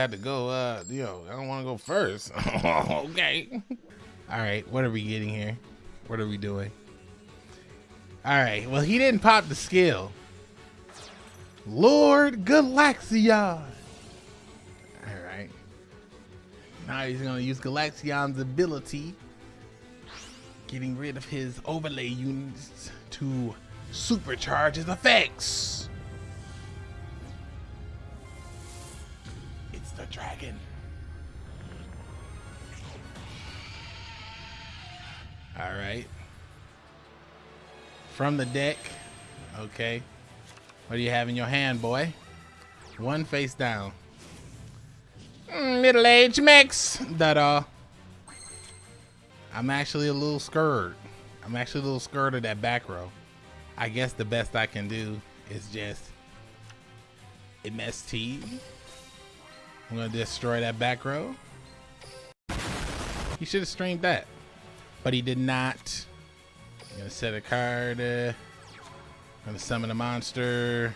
have to go. Uh, you know, I don't want to go first. okay. All right. What are we getting here? What are we doing? All right. Well, he didn't pop the skill. Lord Galaxion. All right. Now he's gonna use Galaxion's ability getting rid of his overlay units to supercharge his effects. Dragon. All right. From the deck. Okay. What do you have in your hand, boy? One face down. Mm, Middle-aged mix. That uh. I'm actually a little scared. I'm actually a little scared of that back row. I guess the best I can do is just MST. I'm gonna destroy that back row. He should have streamed that, but he did not. I'm gonna set a card. Uh, I'm gonna summon a monster.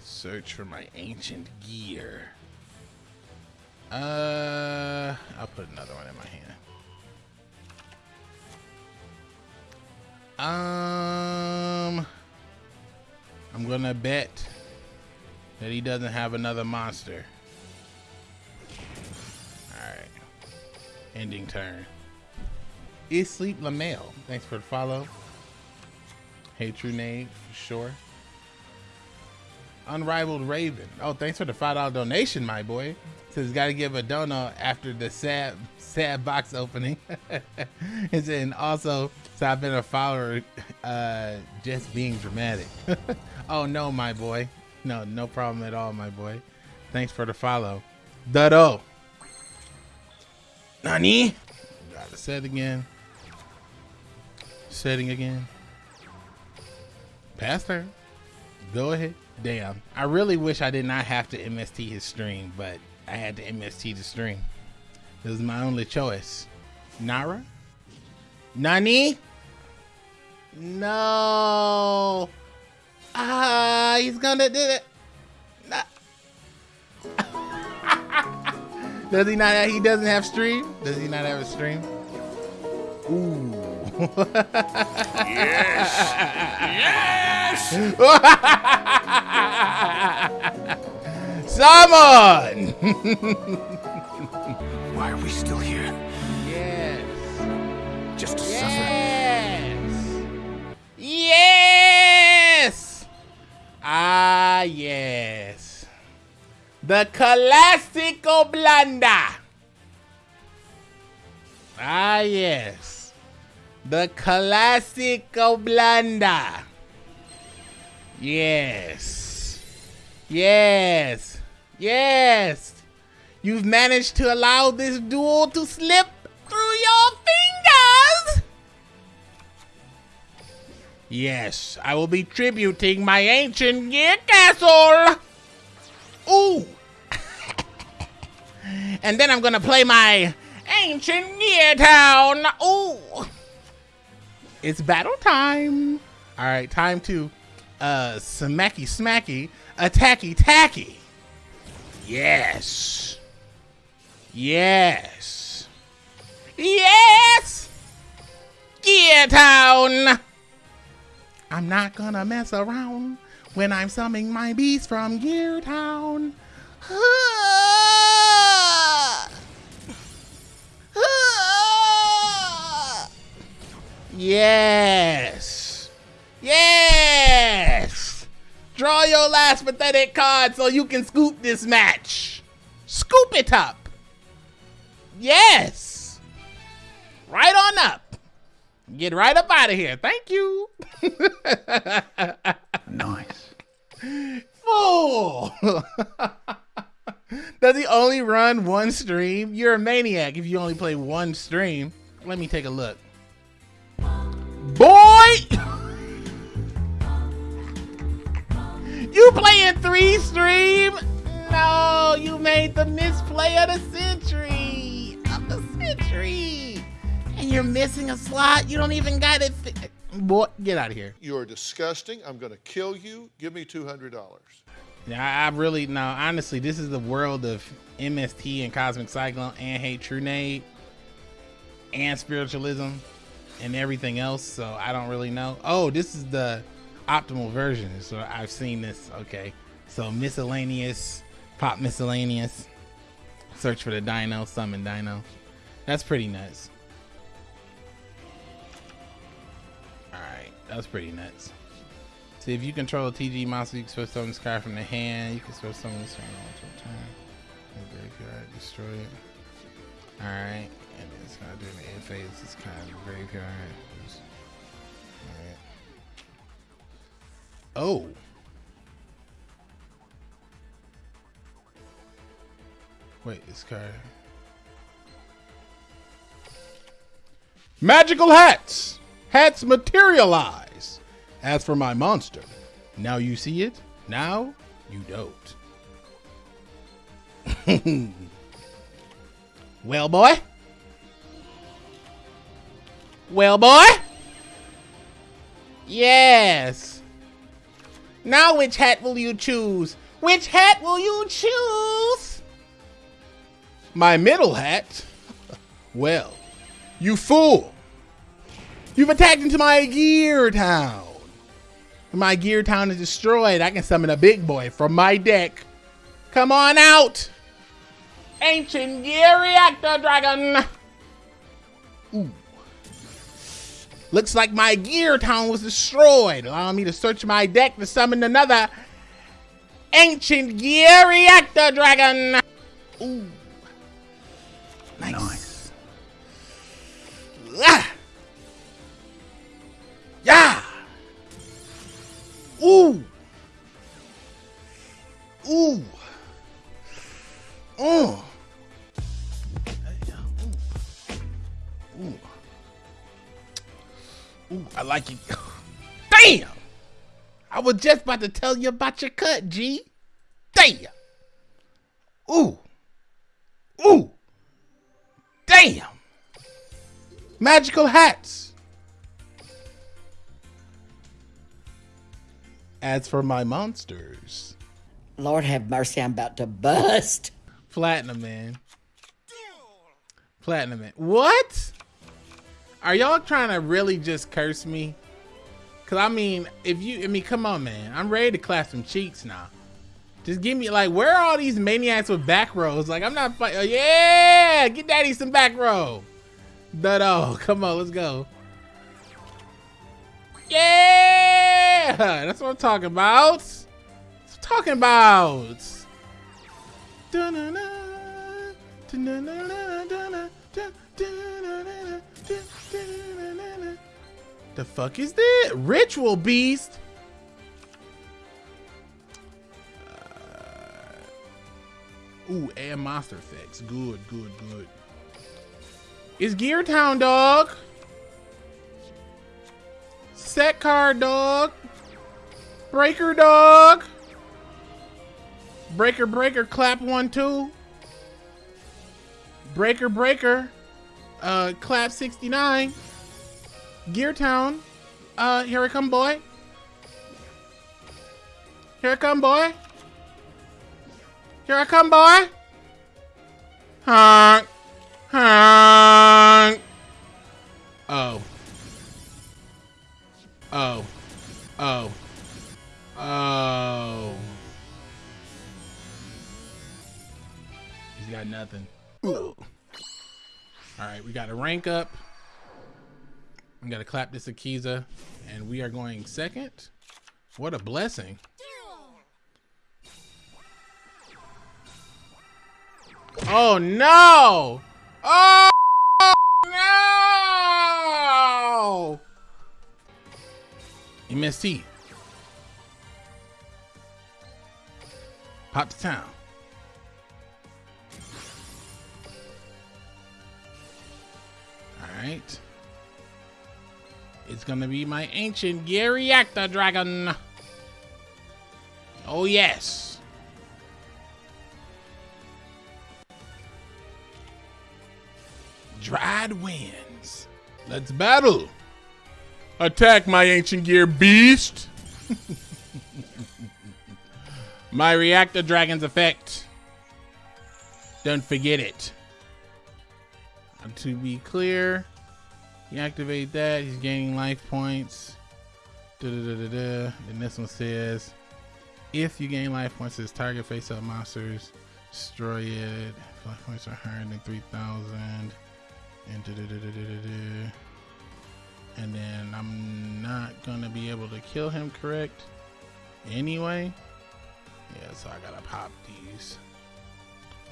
Search for my ancient gear. Uh, I'll put another one in my hand. Um, I'm gonna bet that he doesn't have another monster. All right, ending turn. Is Sleep Lamel? Thanks for the follow. Hey, true name for sure. Unrivaled Raven. Oh, thanks for the five dollar donation, my boy. Says got to give a donut after the sad sad box opening. and also, so I've been a follower, uh, just being dramatic. oh no, my boy. No, no problem at all, my boy. Thanks for the follow. Dado. Nani? Gotta set again. Setting again. Pastor, go ahead. Damn. I really wish I did not have to MST his stream, but I had to MST the stream. This is my only choice. Nara? Nani? No. Ah, he's gonna do it. Does he not? Have, he doesn't have stream. Does he not have a stream? Ooh. Yes. yes. Summon. Why are we still here? Yes. Just to yes. suffer. Yes. Yes! Ah, yes. The Classico Blanda. Ah, yes. The Classico Blanda. Yes. Yes. Yes. You've managed to allow this duel to slip through your fingers. Yes, I will be tributing my ancient gear castle. Ooh. and then I'm gonna play my ancient gear town. Ooh. It's battle time. All right, time to uh smacky smacky attacky tacky. Yes. Yes. Yes. Gear town. I'm not gonna mess around when I'm summoning my beast from Gear Town. Yes. Yes. Draw your last pathetic card so you can scoop this match. Scoop it up. Yes. Right on up. Get right up out of here. Thank you. nice. Fool. Does he only run one stream? You're a maniac if you only play one stream. Let me take a look. You playing three stream? No, you made the misplay of the century. factory. And you're missing a slot. You don't even got it. Boy, get out of here. You are disgusting. I'm going to kill you. Give me $200. Yeah, I, I really no. Honestly, this is the world of MST and Cosmic Cyclone and Hate True Nade and spiritualism and everything else. So I don't really know. Oh, this is the optimal version. So I've seen this. Okay, so miscellaneous, pop miscellaneous. Search for the Dino, summon Dino. That's pretty nuts. All right, that's pretty nuts. See, if you control a TG monster, you can switch summon this card from the hand. You can switch summon this one multiple times. Graveyard, destroy it. Alright, and it's gonna do the end phase. It's kind of graveyard. Oh. Wait, this card. Magical hats! Hats materialize! As for my monster, now you see it, now you don't. well, boy? Well, boy? Yes. Now, which hat will you choose? Which hat will you choose? My middle hat? Well, you fool. You've attacked into my gear town. My gear town is destroyed, I can summon a big boy from my deck. Come on out! Ancient Gear Reactor Dragon! Ooh. Looks like my gear town was destroyed, allowing me to search my deck to summon another Ancient Gear Reactor Dragon! Ooh. Nice. nice. Ah. Yeah! Ooh. Ooh. Oh. Ooh, I like it. Damn! I was just about to tell you about your cut, G. Damn! Ooh. Ooh. Damn! Magical hats. As for my monsters, Lord have mercy, I'm about to bust. Platinum Man. Platinum Man. What? Are y'all trying to really just curse me? Cause I mean, if you, I mean, come on, man. I'm ready to clap some cheeks now. Just give me like, where are all these maniacs with back rows? Like, I'm not fighting. Oh, yeah, get daddy some back row. Duh, oh, come on, let's go. Yeah, that's what I'm talking about. I'm talking about. The fuck is that? Ritual Beast? Uh, ooh, and monster effects. Good, good, good. It's Gear Town, dog. Set card, dog. Breaker, dog. Breaker, breaker, clap one, two. Breaker, breaker. Uh, clap 69. Gear Town. Uh, here I come, boy. Here I come, boy. Here I come, boy. Honk. Honk. Oh. Oh. Oh. Oh. He's got nothing. Ooh. All right, we got to rank up. We got to clap this Akiza, and we are going second. What a blessing. Oh no! Oh no! MST. Pop to town. Right. It's gonna be my ancient gear reactor dragon. Oh yes. Dried winds. Let's battle. Attack my ancient gear beast. my reactor dragon's effect. Don't forget it. To be clear, you activate that, he's gaining life points. Da-da-da-da-da. And this one says, if you gain life points, this target face up monsters, destroy it. Life points are higher than 3,000. And. And then I'm not gonna be able to kill him, correct? Anyway. Yeah, so I gotta pop these.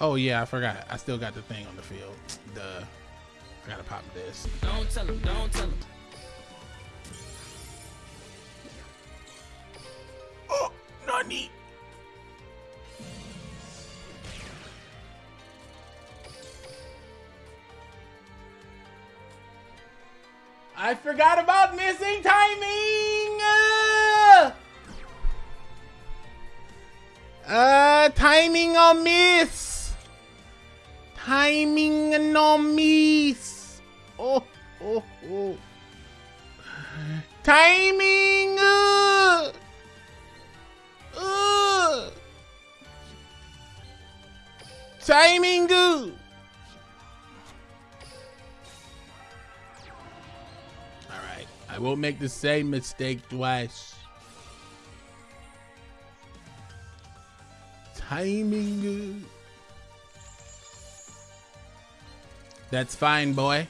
Oh yeah, I forgot. I still got the thing on the field. Duh. I gotta pop this. Don't tell him, don't tell him. Oh, Nani. I forgot about missing timing. Uh, uh timing on miss. Timing no. Oh, oh, oh. Timing. Uh. Ugh. Timing good. All right, I won't make the same mistake twice. Timing uh. That's fine, boy.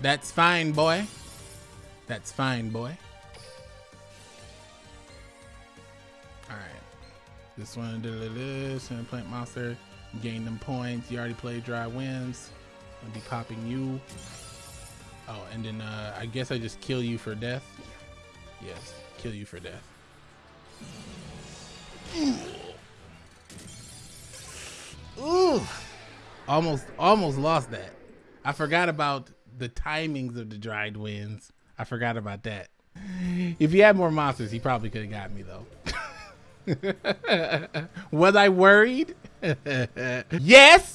That's fine, boy. That's fine, boy. Alright. This one, this and plant monster. Gain them points. You already played dry winds. I'll be popping you. Oh, and then uh, I guess I just kill you for death. Yes, kill you for death. Ooh. Almost almost lost that. I forgot about the timings of the dried winds. I forgot about that. If he had more monsters, he probably could have got me though. Was I worried? yes.